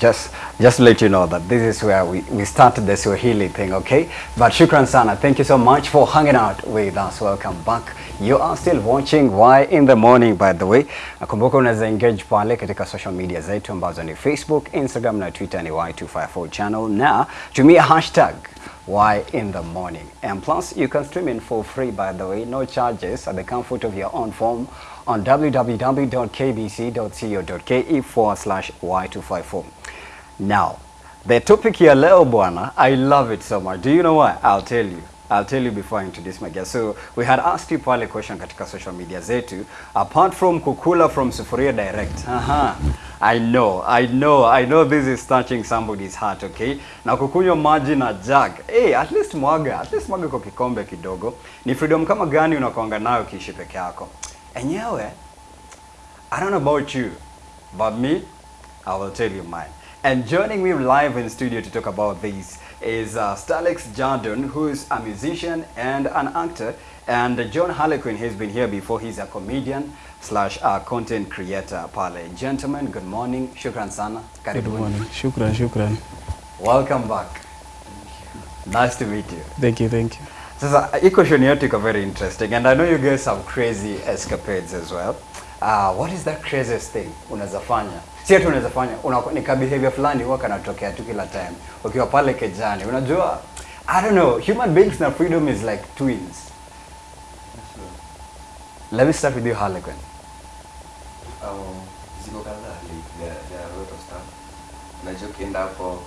Just just to let you know that this is where we, we started the Swahili thing, okay? But shukran sana. Thank you so much for hanging out with us. Welcome back. You are still watching Why in the Morning by the way. Nakumbuka unaweza engage pale katika social media zetu ambazo ni Facebook, Instagram na Twitter ni Y254 channel na tumia hashtag why in the morning. And plus, you can stream in for free, by the way, no charges at the comfort of your own phone on www.kbc.co.ke forward slash Y254. Now, the topic ya leo bwana, I love it so much. Do you know why? I'll tell you. I'll tell you before I introduce my guest. So, we had asked you pale question katika social media zetu. Apart from kukula from Sufuria Direct. Aha. I know, I know, I know this is touching somebody's heart, okay? Na kukunywa maji na jug. Hey, at least mwaga, at least mwaga kwa kikombe kidogo. Ni freedom kama gani unakuanga nayo kishi peke yako? Enyewe, I don't know about you, but me, I will tell you mine. And joining me live in studio to talk about this is uh, Stalex Jardon, who is a musician and an actor. And John Harlequin, he's been here before. He's a comedian slash uh, content creator pale. Gentlemen, good morning. Shukran sana. Good morning. Shukran, shukran. Welcome back. Nice to meet you. Thank you, thank you. Sasa hii question yetu iko very interesting and I know you guys have crazy escapades as well. Uh, what is that craziest thing unaweza fanya? Si ati unaweza una, ni ka behavior fulani huwa kanatokea tu kila time. Ukiwa pale kejani, unajua I don't know, human beings na freedom is like twins. Let me start with you Harlequin. Um, ziko kadhaa like there, there are a lot of stuff unajua ukienda hapo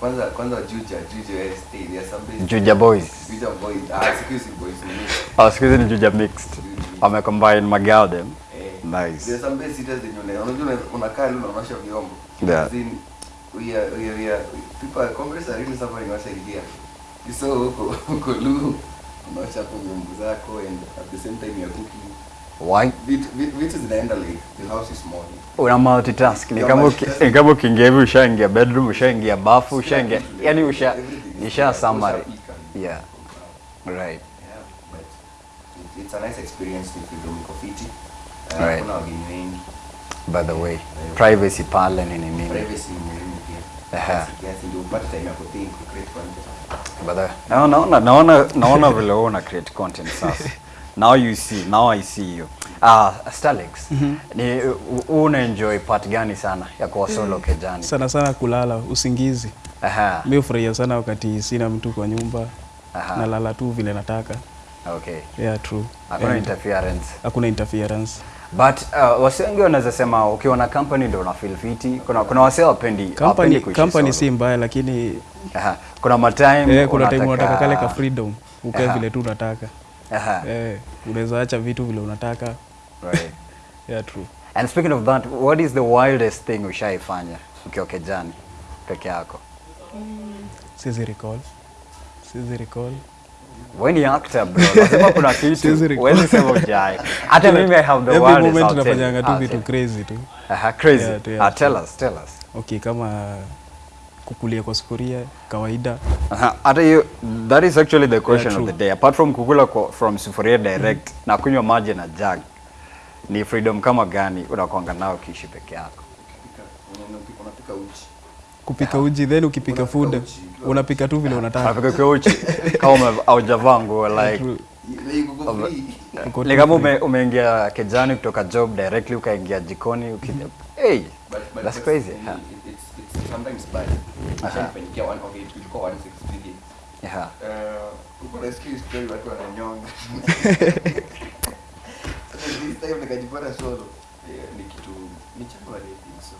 kwanza kwanza juja juja estate some places- Juja boys. juja boys ah siku hizi boys ni Ah, siku hizi ni Juja mixed. Wamecombine Magaldem. eh Nice. there are sitters in your name unajua una- unakaa leo unaosha vyombo Yeah. As in, we are we are we are people congress are really suffering what you so huko huko lu unaosha vyombo zako and at the same time you are cooking Why? vitu zinaenda like the house is small una multitask ni Yeah, kama ni kama ukiingia hivi ushaingia bedroom ushaingia bafu ushaingia yani usha nisha summary yeah right Yeah, but it's a nice experience ni freedom iko fiti. Uh, Right. Kuna wageni wengi. by the way privacy pale ni nini Privacy ni muhimu pia. Aha. Kiasi- kiasi ndio upate time ya kuthink, kucreate content. by the way naona naona naona naona vile wewe una create content sasa now you see now i see you ah Starlix mm -hmm. ni una enjoy part gani sana ya kuwa solo mm. kejani Sana sana kulala, usingizi. aha Mimi hufurahia sana wakati sina mtu kwa nyumba. Aha. Nalala tu vile nataka. okay Yeah, true. hakuna And interference Hakuna interference. But uh, wase wengi wanaweza sema ukiwa na company ndio una feel fiti. Kuna kuna wase wapendi Company, wapendi company si mbaya lakini Aha. Kuna matime yeah, kuna time unataka kale ka freedom. Ukae vile tu unataka. Eh, unaweza acha vitu vile unataka. Right. Yeah, true. And speaking of that, what is the wildest thing ushaifanya ukiwa kejani peke yako? Siwezi recall. Sizi recall. Wewe ni actor bro. Lazima kuna kitu. Wewe sema ujai. Hata mimi I have the Every wildest. moment tunafanyanga you. tu I'll vitu you. crazy tu. Aha, crazy. Yeah, yeah, Ah, tell us, tell us. Okay, kama kukulia kwa sufuria kawaida. Aha, hata hiyo that is actually the question of true. the day. Apart from kukula kwa, from sufuria direct mm. na kunywa maji na jug, ni freedom kama gani unakuanga nao ukiishi peke yako? Kupika unapika- uji. kupika uji then ukipika food unapika tu vile unataka Unapika kwa uji kama haujavaa nguo like ni kama ume, umeingia kejani kutoka job directly ukaingia jikoni uki, hey, But- but that's crazy. for sometimes bad. you get one- okay, ilikuwa once experience. Yeah. Eh, huko nasikia hii story watu wananyonga. young. this time nikajipata solo. Yeah, ni kitu ni January I think so.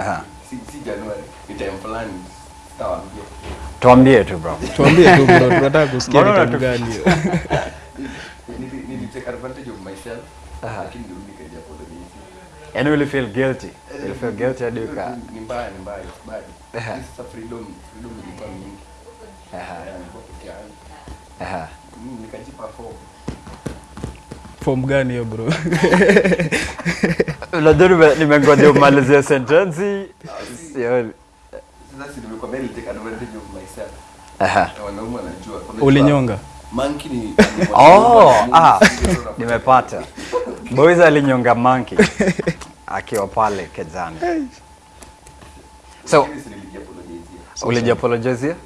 Aha. Si si January, ni time fulani. Sitawaambia. Tuambie tu bro. tuambie tu bro tunataka kusikia ni kitu gani hiyo Nili- nili take advantage of myself. Aha. Lakini ndio nikaja kwa the Yaani will feel guilty. Will feel guilty hadi uka. Ni mbaya ni mbaya, it's bad. This is a freedom, freedom ilikuwa mingi. Aha. Nilikuwa peke yangu. Aha. Nikajipa form. form gani hiyo bro Unajua nime- nimengoja umalizie sentensi. Sasa si nimekwambia advantage of myself. Aha. Na wanaume wanajua. Unajua, ulinyonga Monkey ni Oh, ah, nimepata. Boys alinyonga monkey akiwa pale kejani. So- Lakini si nilijiapologizia. ulijiapologizia Yeah.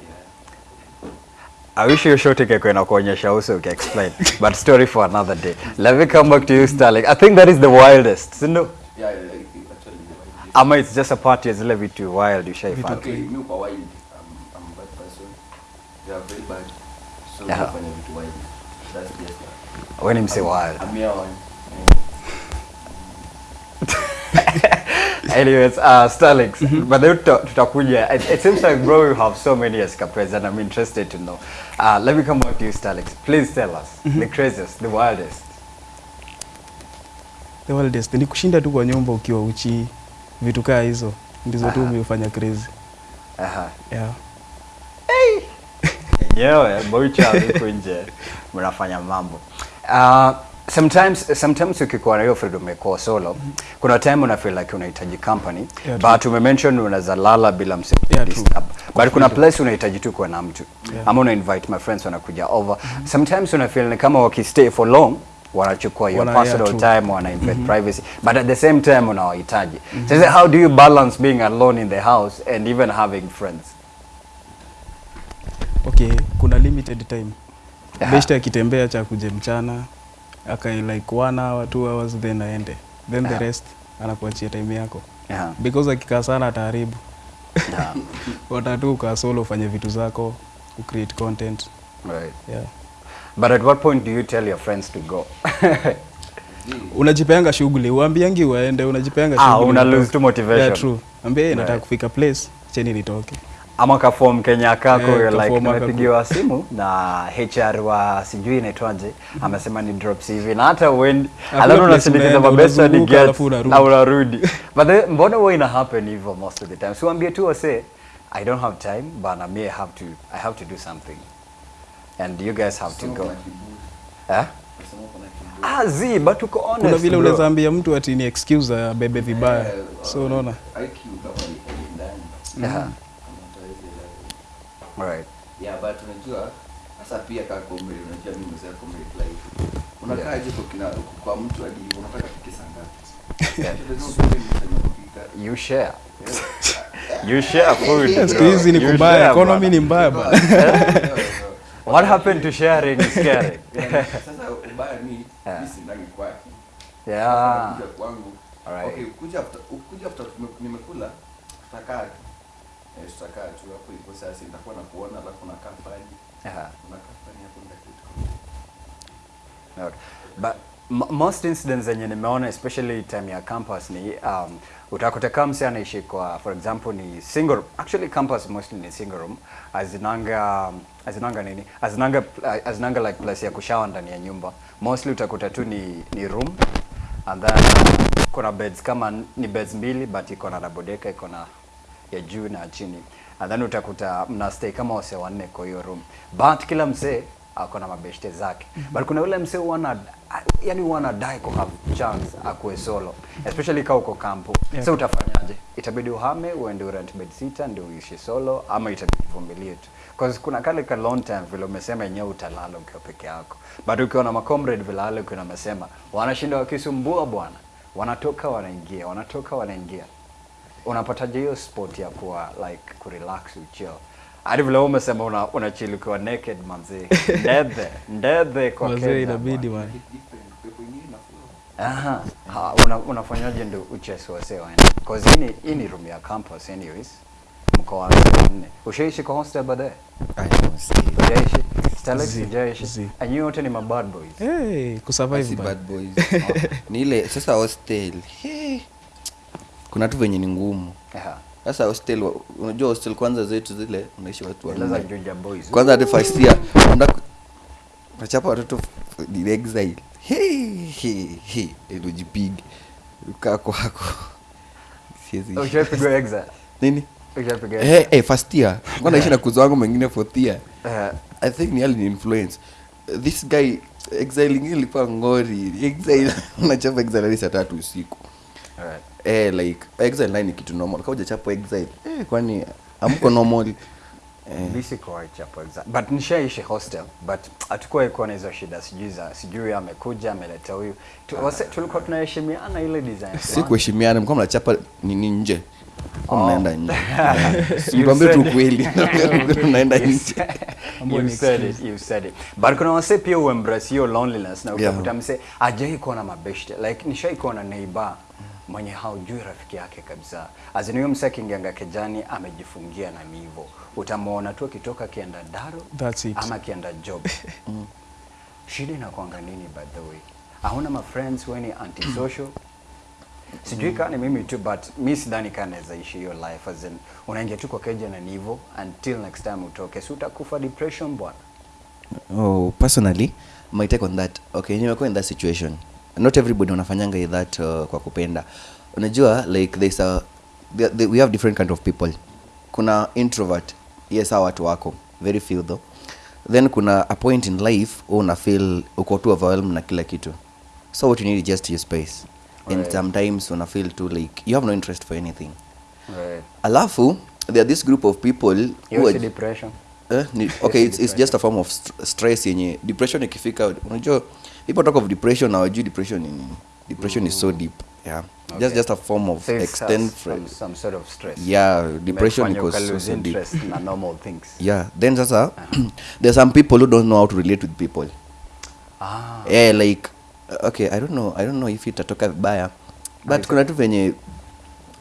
I wish hiyo shot ingekuwa kuonyesha uso ukiexplain but story for another day let me come back to you Starling I think that is the wildest si ndio Yeah, yeah, yeah, actually, the wild ama it's just a part ya zile vitu wild ushaifanya Okay, mimi kwa wild. I'm, I'm a bad person. You are very bad. So Yeah. nafanya vitu wild. That's just wewe ni mse wild I'm here one. Anyways, uh, Starlix, mm -hmm. but then tuta- tutakuja. It, it seems like, bro, you have so many escapades, and I'm interested to know. Uh, let me come back to you, Starlix. Please tell us mm -hmm. the craziest, the wildest. The wildest ni kushinda tu kwa nyumba ukiwa uchi, vitu kaa hizo ndizo tu umefanya crazy. Aha. Yeah. Hey. Yenyewe boicha huko nje mnafanya mambo. Uh, sometimes sometimes ukikuwa na hiyo freedom yako solo, kuna time una feel like unahitaji company, Yeah, but umemention unaweza lala bila mse Yeah, disturb. But kuna place unahitaji tu kuwa na mtu. Yeah. Ama una invite my friends wanakuja over. mm -hmm. Sometimes una feel kama wakistay for long wanachukua your Wana- personal time wana invade privacy but at the same time unawahitaji sasa how do you balance being alone in the house and even having friends Okay, kuna limited time. yeah. Best akitembea cha kuje mchana akai like one hour, two hours then aende. Then the rest anakuachia time yako. yeah. Because akikaa sana ataharibu. Yeah. Watatu ukaa solo ufanye vitu zako, ucreate content. right Yeah. But at what point do you tell your friends to go? unajipeanga shughuli uambiangi uende unajipeanga Ah, shughuli una lose tu motivation. yeah, true ambia right. nataka kufika place cheni nitoke Ama kafom Kenya kako yeah, like kaform nimepigiwa simu na HR wa sijui inaitwaje amesema ni drops hivi na hata uendi I alafu know unasindikiza unaenda, mabesa ni unazunguka get alafu na unarudi. But the, mbona huwa ina happen hivyo most of the time? So waambie tu wase I don't have time but I may have to I have to do something. And you guys have so to go. Eh? Ah zi but uko honest kuna vile unazaambia unaweza ambia mtu ati ni excuse abebe vibaya. Eh, so unaona? IQ kama ni ndani. Yeah. Right Yeah, but unajua sasa pia kaa unajua mimi mzee comedy life. Unakaa yeah. kwa kina kwa mtu hadi unataka pike saa ngapi? You share you share food siku hizi ni kubaya economy ni mbaya bana What happened to sharing is caring? Sasa ubaya ni sisi ndani kwake. yeah. Kwangu. Alright. Okay, kuja after kuja after nimekula tutakaa tu. Eh, tutakaa tu hapo iko sasa nitakuwa na kuona alafu nakaa. Yeah. Unakaa fani hapo ndio. But most incidents zenye nimeona especially time ya campus ni um, utakuta kamsi anaishi kwa for example ni single room. actually campus mostly ni single room azinanga azinanga nini azinanga azinanga like place ya kushawa ndani ya nyumba mostly utakuta tu ni, ni room and then kuna beds kama ni beds mbili but iko na double decker iko na ya juu na chini. Nadhani utakuta mna stay kama wase wanne kwa hiyo room. But kila msee ako na mabeshte zake. Mm -hmm. but kuna yule msee wana yani wana die ku have chance akuwe solo. Especially kama uko kampo Yeah. so utafanyaje? Itabidi uhame uende rent bed sita ndio uishi solo ama itabidi uvumilie tu. Cause kuna kale ka long time vile umesema yenyewe utalala ukiwa peke yako. But ukiwa na macomrade vile ale ukiwa umesema wanashinda wakisumbua bwana. Wanatoka wanaingia wanatoka wanaingia unapataje hiyo spot ya kuwa like kurelax uchill hadi vile umesema una, una chill ukiwa naked manzi ndedhe ndedhe kwa Kenya, inabidi man. Aha. Ha, una, unafanyaje ndio uchesi wase waende cause hii ni hii ni room ya campus anyways. Mkoa wa nne ushaishi kwa hostel baadaye? Ujaishi Starlex Zi, Stalex zi. and you wote ni mabad boys. Hey, kusurvive bad boys. ni ile sasa hostel. Hey. Kuna tu venye ni ngumu. Sasa hostel unajua hostel kwanza zetu zile unaishi watu wa wanne kwanza hadi first year unaenda ku- unachapa watoto he ni exile. Hey, hey, hey. ilojipigi ukaa kwako siwezi go exile? Nini? Hey, hey, first year. Kwa naishi na kuzo wangu mwingine fourth year? Eh, i think ni ali influence. This guy exile ingine ilikuwa ngori. Exile unachapa exile saa tatu usiku. Alright. Eh like exile naye ni kitu normal. Kama chapo exile eh kwani amko normal? Eh. But nishaishi hostel but atakuwa iko na hizo shida. Sijui za sijui amekuja ameleta huyu. Tu- wase- tulikuwa tunaheshimiana ile design si kuheshimiana mlikuwa mnachapa nini nje. Kwa mnaenda nje. Tuambie tu kweli unaenda nje. you said it, you said it. But kuna wase pia uembrace hiyo loneliness na Yeah. mse ajai kuwa na mabeshte. Like nishai kuwa na neighbor mwenye haujui rafiki yake kabisa. Azini huyo mse akiingianga kejani amejifungia na nivo utamwona tu akitoka akienda daro That's it. ama akienda job. Shida inakwanga nini by the way? Hauna ma friends weni antisocial? Sijui kaa ni mimi tu but mi sidhani kaa naweza ishi hiyo life as in unaingia tu kwa keja na nivo until next time utoke. Si utakufa depression bwana? Oh, personally my take on that okay nimekuwa in that situation not everybody wanafanyanga hi that uh, kwa kupenda. Unajua like there's a there, there, we have different kind of people. Kuna introvert yes hawa watu wako. Very few though. Then kuna a point in life una feel uko tu overwhelmed na kila kitu. So what you need is just your space. And Right. sometimes una feel too like you have no interest for anything. Right. alafu there are this group of people who are depression. Eh, ni, okay it's, it's just a form of st stress yenye. Depression ikifika unajua people talk of depression now wajui depression ni nini depression is so deep yeah. Okay. just just a form of So extend some, some sort of stress. Yeah depression because so, so deep. in na normal things. Yeah then sasa uh, there's some people who don't know how to relate with people. Ah. Yeah like uh, okay i don't know i don't know if itatoka vibaya but Aisa. kuna tu venye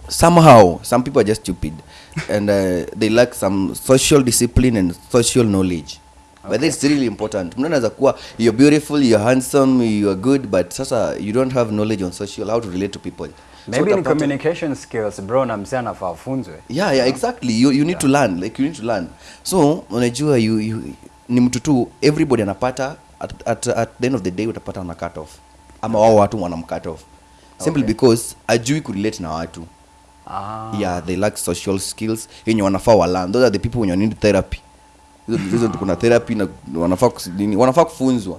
somehow some people are just stupid. And uh, they lack some social discipline and social knowledge but it's really important. Mtu anaweza kuwa you're beautiful you're handsome you're good but sasa you don't have knowledge on social how to relate to people. Maybe ni in communication skills bro na mzee anafaa afunzwe. Yeah yeah exactly. You, you need yeah. to learn like you need to learn. So unajua you, you ni mtu tu everybody anapata at, at, at the end of the day utapata wana cut off. Ama wao watu wanam cut off. Simply Okay. because ajui kurelate na watu. Ah. Yeah they lack social skills yenye wanafaa walan those are the people wenye need therapy hizo kuna therapy na wanafaa kusini, wanafaa kufunzwa.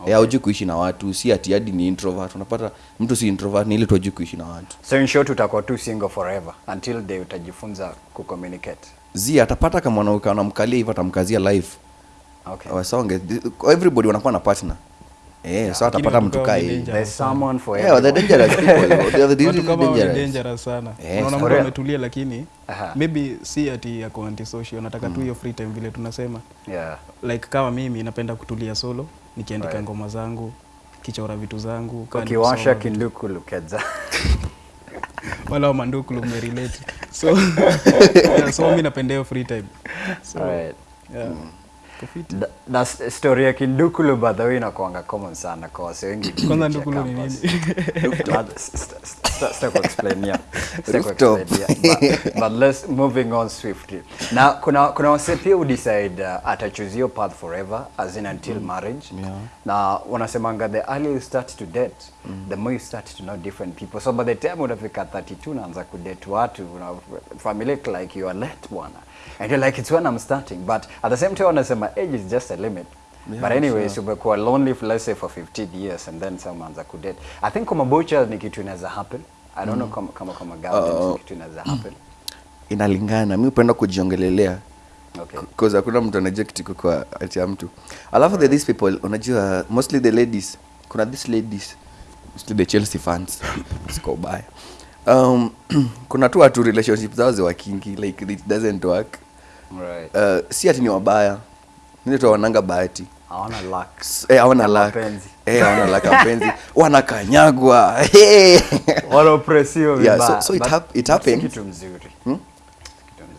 Okay. ya uji kuishi na watu si ati hadi ni introvert. Unapata mtu si introvert ni ile tu kuishi na watu. So in short utakuwa tu single forever until they utajifunza kucommunicate zi atapata kama mwanamke anamkalia hivyo atamkazia life. Okay. Wasonge everybody wanakuwa na partner eh so atapata mtu kaa there's someone for yeah the dangerous people they're the watu really kama dangerous. dangerous sana. Yes, unaona for mtu ametulia lakini Aha. maybe si ati yako antisocial nataka tu hiyo free time vile tunasema. Yeah. Like kama mimi napenda kutulia solo nikiandika Right. ngoma zangu kichora vitu zangu ukiwasha nikusoma vitu. kinduku lukeza wala wa manduku lumerelate so yeah, so mi napenda hiyo free time. So Right. yeah kufiti Da- na story ya kindukulu by the way inakuanga common sana kwa wase wengi. Kwanza ndukulu ni nini? But s- s- s- sita kuexplain explain here. But- but let's moving on swiftly. Na kuna kuna wase pia udecide uh, atachoose your path forever as in until marriage. Yeah. na wanasemanga the earlier you start to date the more you start to know different people. So by the time unafika 32 naanza kudate watu una familia like you are late bwana. And you're like it's when I'm starting. But at the same time wanasema age is just a limit. Yeah, but anyways sure. umekuwa lonely for let's say for 15 years and then some anza kudate i think kama bocha ni kitu inaweza happen. I don't mm. know kama kama kama girl Uh, kitu inaweza happen. inalingana. Mimi upenda kujiongelelea. Okay. Cause hakuna mtu anajua kitu kwa ati ya mtu. Alafu right. these people unajua mostly the ladies kuna these ladies mostly the chelsea fans siko ubaya. Um, kuna tu watu relationship zao ziwakingi like it doesn't work. Right. Uh, si ati ni wabaya. Nile tu wananga bahati. Hawana luck eh, hawana luck. Eh, hawana luck ya mapenzi wanakanyagwa hey. wanaopresiwa Yeah, so- so it hap- it happens. kitu mzuri. Hmm?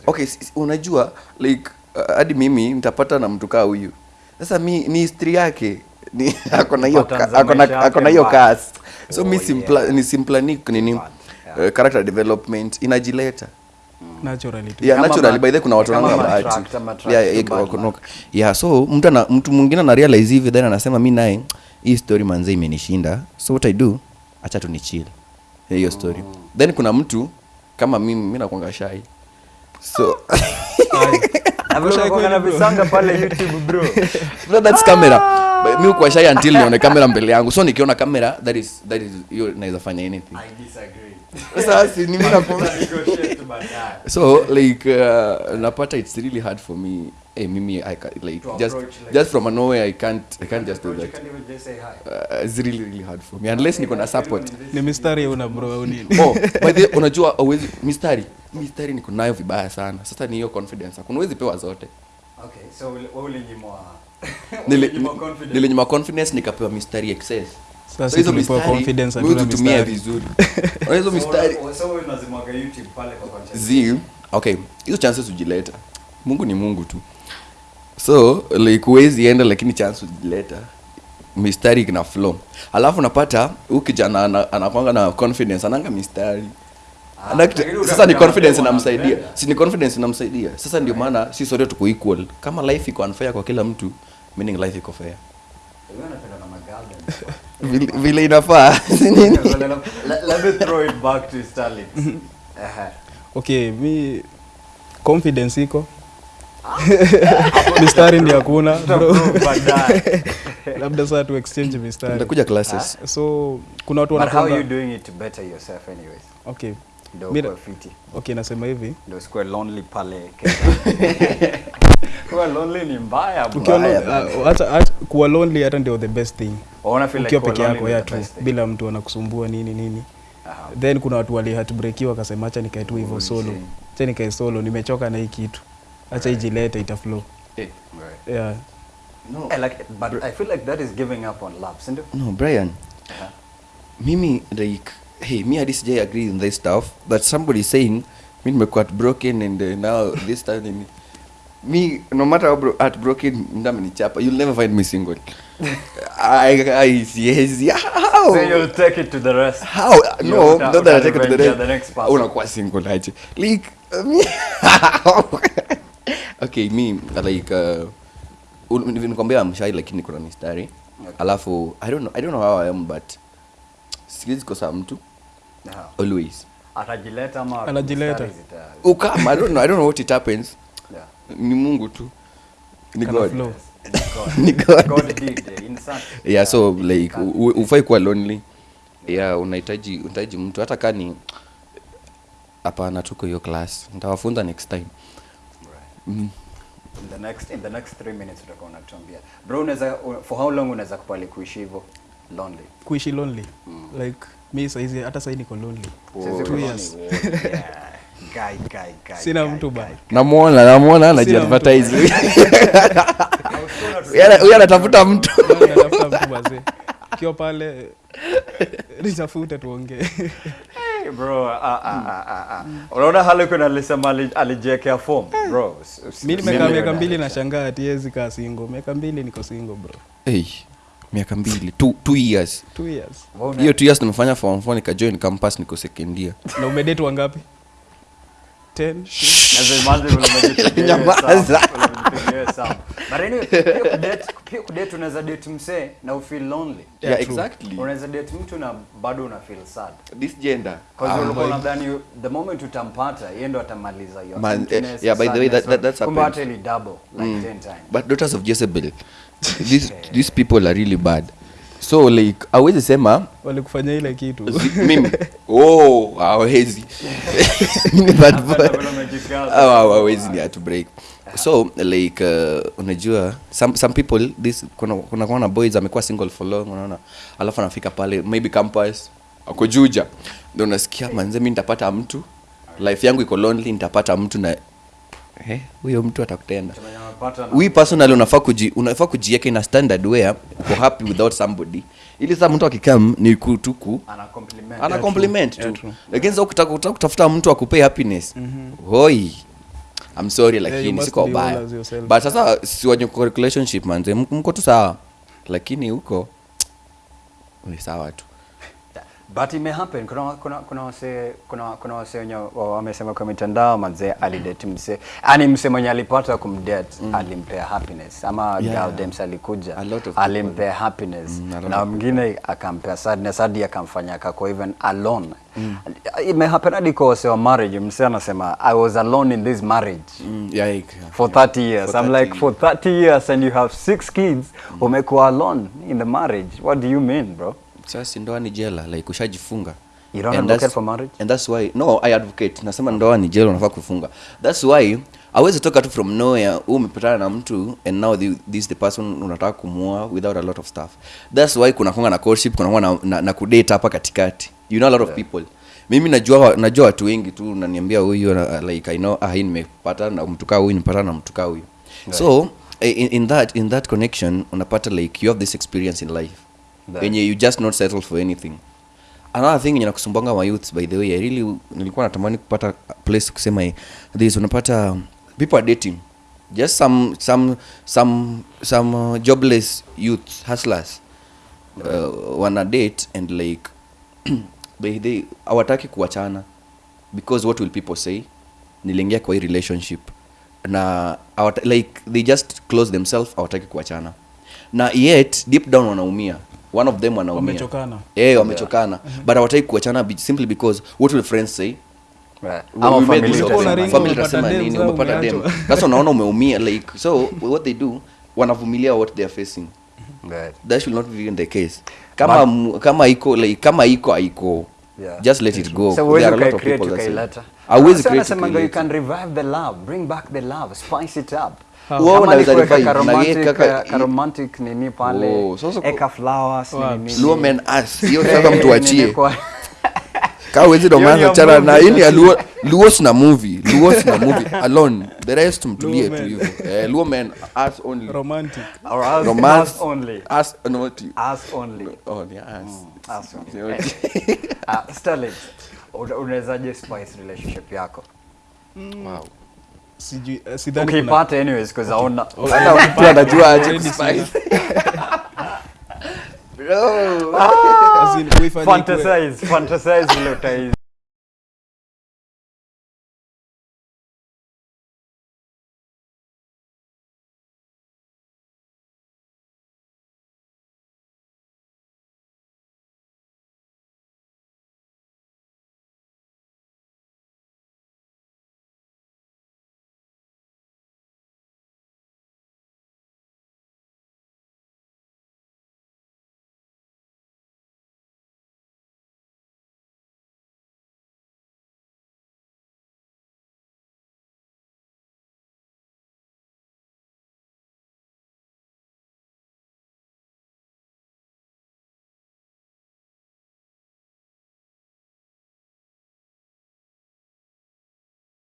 Okay unajua like uh, hadi mimi nitapata na mtu kaa huyu. Sasa mi ni history yake ni hiyo kas yake akona hiyo mbaya. so Oh, mi simpla, yeah. ni simplanic nini Bad, yeah. uh, character development inajileta. Naturally yeah naturally. by the kuna watu bahati yeah, yeah, yeah so mtu ana mtu mwingine ana realize hivi then anasema mi naye hii story manze imenishinda. So what i do acha tu ni chill. Hiyo story. Then kuna mtu kama mimi mi nakwanga shai so Na na bro. That's camera. But mi kwa shy until nione kamera mbele yangu. So nikiona kamera that is that is hiyo naweza fanya anything. I disagree. Sasa si ni mimi nakwambia so like uh, napata it's really hard for me. Hey, mimi I can, like To just approach, like- just from nowhere I can't I can't just do that. can't even just say hi. uh, it's really really hard for me. Unless niko na support. Ni mistari una bro au nini? Oh by the way, unajua awezi mistari mistari niko nayo vibaya sana. Sasa ni hiyo confidence. Hakuna huwezi pewa zote. Okay, so wewe ulinyimwa. Nilinyima confidence. nikapewa mistari excess. Sasa So hizo confidence tutumie vizuri. Hizo mistari wewe- so YouTube pale kwa content. zi okay hizo chances ujileta mungu ni mungu tu. So like huwezi enda lakini chance ujileta mistari ina flow. Alafu napata huu kijana anakwanga na confidence ananga mistari Ah, Ana kitu- lakini sasa ni confidence inamsaidia. si ni confidence inamsaidia. Sasa ndio maana si sote tuko equal. Kama life iko unfair kwa kila mtu meaning life iko fair. Vile, inafaa. Okay, let, let, let me throw it back to Sterling. Ehe. mi confidence iko. Mistari ndi hakuna labda saa tu exchange mistari classes. So kuna watu But how are you doing it better yourself anyways? okay Ndio kwa fiti. okay nasema hivi Ndio sikuwe lonely pale Kenya. Kuwa lonely ni mbaya. Mbaya, uh, hata- hata- kuwa lonely hata ndio the best thing Unaona feel like peke lonely yako ya the tu best thing. bila mtu anakusumbua nini nini Aha. then kuna watu wali heartbreakiwa wakasema acha nikae tu hivyo Oh, solo shit. acha nikae solo nimechoka na hii kitu acha ijilete itaflow Eh, Right. yeah no. I like, it, but I feel like that is giving up on love, sindio? no brian Aha. mimi like hey me hadi sijai agree in this stuff but somebody saying saying mi nimekuwa broken and uh, now this time me no matter how bro, at heartbroken chapa, you'll never find me single I, I, yes, yeah, how? So you'll take it to the rest. how no not that I take it to the rest. the next person. unakuwa single aje like uh, me okay me like uh, nikwambia mshai lakini kuna mistari Okay. alafu i don't know i don't know how i am but siwezi kosa mtu always. Atajileta ama Anajileta. mstari ukama i don't know i don't know what it happens. Yeah. ni mungu tu. Ni god. Ni God. God did, in such- yeah so like ufai kuwa lonely. Yeah unahitaji unahitaji mtu. Hata kaa ni hapana tuko hiyo class. Nitawafunza next time. Right. mm. In the next in the next three minutes utakuwa unatuambia. Bro unaweza for how long unaweza kubali kuishi hivyo lonely. Kuishi lonely. Like mi saizi hata sahii niko lonely. Two years. yeah. Guy, guy, guy, Sina mtu bana. namwona namwona Sina anajiadvertise I was gonna Huyu anatafuta mtu. Natafuta mtu ukiwa pale nitafute tuongee. Hey, bro ah, ah, ah, ah, ah. unaona Harlequin alisema ali- alijiwekea form bro. S- s- mi nimekaa miaka na- mbili na shangaa atiezi kaa singo miaka mbili niko singo bro. Hey, miaka mbili. Two, two years. Two hiyo two years nimefanya form four nikajoin campus niko second year. Na umedetu wangapi? Ten? Naweza imagine vile umejipigia hiyo Nyamaza. hesabu, vile umejipigia hiyo hesabu. But anyway, pia kudate- unaweza date msee na ufeel lonely. Yeah, true. exactly. Unaweza date mtu na bado una feel sad. This gender. Ah, ulikuwa my- the moment utampata yeye ndo atamaliza your Man, eh, yeah, by the way, that- that- that's kumbe happened. double like 10 times. But daughters of jezebel these, these people are really bad. So like awezi sema walikufanya ile kitu. Mimi. Oh hawezi. Mimi bad boy. Hawawezi ni to break. So like uh, unajua some, some people this kuna kuna kuna boys amekuwa single for long unaona. Alafu anafika pale maybe campus ako juja. Ndio unasikia manze mimi nitapata mtu. Life yangu iko lonely nitapata mtu na eh, huyo mtu atakutenda we personally unafaa kuji unafaa kujiweka in a standard where uko happy without somebody. Ili sasa mtu akikam ni kutuku ana compliment. tu. Lakini sasa ukitaka ukitaka kutafuta mtu akupee happiness hoi. I'm sorry lakini siko baya. but sasa si wenye relationship manze mko tu sawa. Lakini huko ni sawa tu but ime happen. Kuna kuna kuna wase kuna kuna wase wenye wamesema kwa mitandao manze alidate mse. Ani mse mwenye alipata kumdate alimpea happiness. Ama Yeah. girl dems alikuja alimpea happiness. Mm, na mwingine akampea sadness hadi akamfanya akakuwa even alone. Ime happen hadi kwa wase wa marriage. Mse anasema i was alone in this marriage mm, yeah, yeah, for 30 years. For 30 i'm 30 like for 30 years and you have six kids mm. umekuwa alone in the marriage? What do you mean bro sasa ndoa ni jela like ushajifunga. You don't And advocate that's- for marriage? and that's why no i advocate. Nasema ndoa ni jela unafaa kufunga that's why awezi toka tu from nowhere huu umepatana na mtu and now the, this the person unataka kumua without a lot of stuff. That's why kuna konga na courtship kuna konga na, na, na kudate hapa katikati. You know a lot of people. Mimi najua najua watu wengi tu naniambia huyu na- like i know ah hii nimepata na mtu kaa huyu nimepata na mtu kaa huyu. So eh, in, in that in that connection unapata like you have this experience in life. Right. Yenye you just not settle for anything. Another thing yenye nakusumbanga my youths by the way I really nilikuwa natamani kupata place kusema this unapata people are dating. Just some some some some uh, jobless youth hustlers uh, wana date and like they they hawataki kuachana because what will people say? Niliingia kwa hii relationship. Na awata, like they just close themselves hawataki kuachana. Na yet deep down wanaumia one of them wanaumia. Wamechokana. eh wamechokana. But hawataki kuachana simply because what will friends say? Dem, nini? Umepata dem sasa unaona umeumia like so what they do wanavumilia what they are facing. Right. that should not be the case. Kama Ma kama iko like kama iko haiko. Yeah. just let it go. So there are a lot of people that say i Sasa create you can revive the love bring back the love spice it up? Wewe Kama ni unaweza kuweka revive, ka na yeye romantic, kaka- ka romantic nini pale? Oh, sasa eka flowers Wapi? nini Luo men ass hiyo Eh, sasa nini mtuachie kaa wezi chana na hii ya luo sina movie. Luos sina movie alone. The rest mtulie tu men. hivyo. Eh luo men ass only. Romantic. Or ass, romance ass only ass only. Oh ni ass Ass only. Ah, Sterling, unawezaje spice relationship yako? Wow sijui eh, sidhani anyways hata aje As in, fantasize fantasize